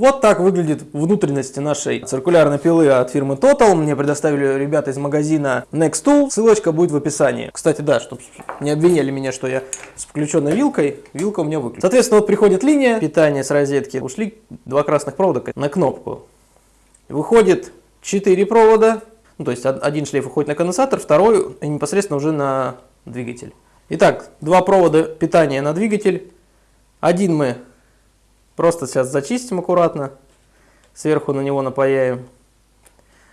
Вот так выглядит внутренности нашей циркулярной пилы от фирмы Total. Мне предоставили ребята из магазина Next Tool. Ссылочка будет в описании. Кстати, да, чтобы не обвиняли меня, что я с включенной вилкой. Вилка у меня выключена. Соответственно, вот приходит линия питания с розетки. Ушли два красных провода на кнопку. Выходит 4 провода. Ну, то есть один шлейф уходит на конденсатор, второй непосредственно уже на двигатель. Итак, два провода питания на двигатель. Один мы Просто сейчас зачистим аккуратно, сверху на него напаяем,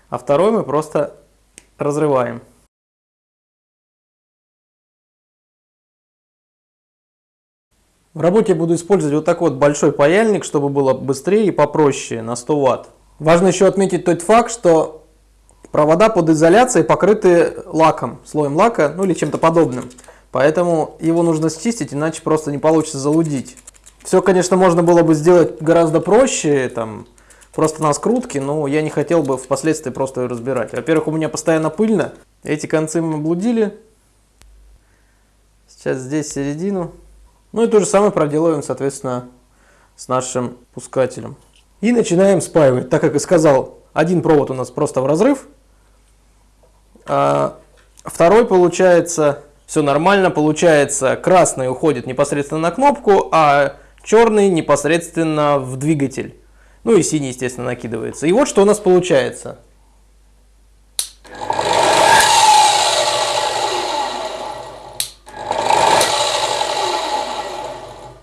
а второй мы просто разрываем. В работе буду использовать вот такой вот большой паяльник, чтобы было быстрее и попроще на 100 Вт. Важно еще отметить тот факт, что провода под изоляцией покрыты лаком, слоем лака, ну или чем-то подобным. Поэтому его нужно счистить, иначе просто не получится залудить. Все, конечно, можно было бы сделать гораздо проще, там, просто на скрутке, но я не хотел бы впоследствии просто ее разбирать. Во-первых, у меня постоянно пыльно, эти концы мы облудили. Сейчас здесь середину. Ну и то же самое проделываем, соответственно, с нашим пускателем. И начинаем спаивать, так как и сказал, один провод у нас просто в разрыв, а второй получается, все нормально, получается, красный уходит непосредственно на кнопку, а черный непосредственно в двигатель. Ну и синий, естественно, накидывается. И вот что у нас получается.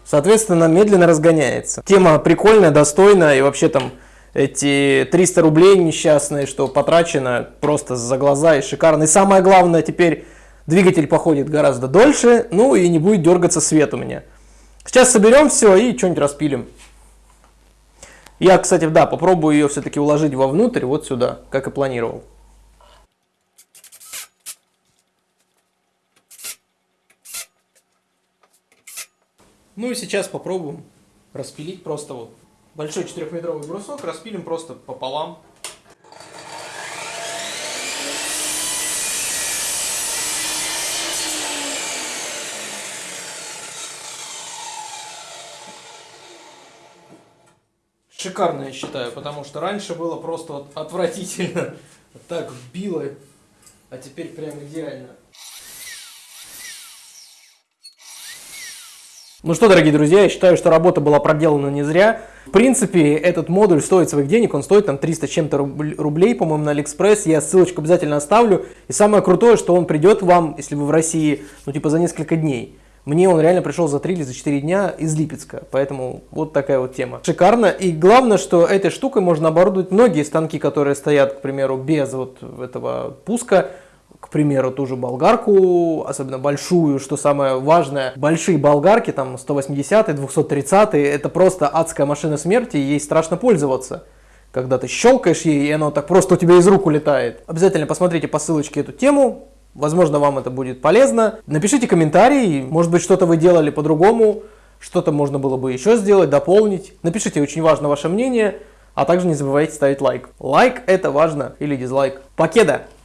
Соответственно, медленно разгоняется. Тема прикольная, достойная, и вообще там эти 300 рублей несчастные, что потрачено просто за глаза и шикарно. И самое главное, теперь двигатель походит гораздо дольше, ну и не будет дергаться свет у меня. Сейчас соберем все и что-нибудь распилим. Я, кстати, да, попробую ее все-таки уложить вовнутрь, вот сюда, как и планировал. Ну и сейчас попробуем распилить просто вот большой четырехметровый брусок, распилим просто пополам. Шикарно, я считаю, потому что раньше было просто вот отвратительно. Вот так вбило, а теперь прям идеально. Ну что, дорогие друзья, я считаю, что работа была проделана не зря. В принципе, этот модуль стоит своих денег, он стоит там 300 чем-то рублей, по-моему, на Алиэкспресс. Я ссылочку обязательно оставлю. И самое крутое, что он придет вам, если вы в России, ну типа за несколько дней. Мне он реально пришел за 3 или за 4 дня из Липецка, поэтому вот такая вот тема. Шикарно. И главное, что этой штукой можно оборудовать многие станки, которые стоят, к примеру, без вот этого пуска. К примеру, ту же болгарку, особенно большую, что самое важное, большие болгарки, там 180 230 это просто адская машина смерти, ей страшно пользоваться когда ты щелкаешь ей, и оно так просто у тебя из рук улетает. Обязательно посмотрите по ссылочке эту тему, Возможно, вам это будет полезно. Напишите комментарий, может быть, что-то вы делали по-другому, что-то можно было бы еще сделать, дополнить. Напишите, очень важно ваше мнение, а также не забывайте ставить лайк. Лайк это важно или дизлайк. Покеда!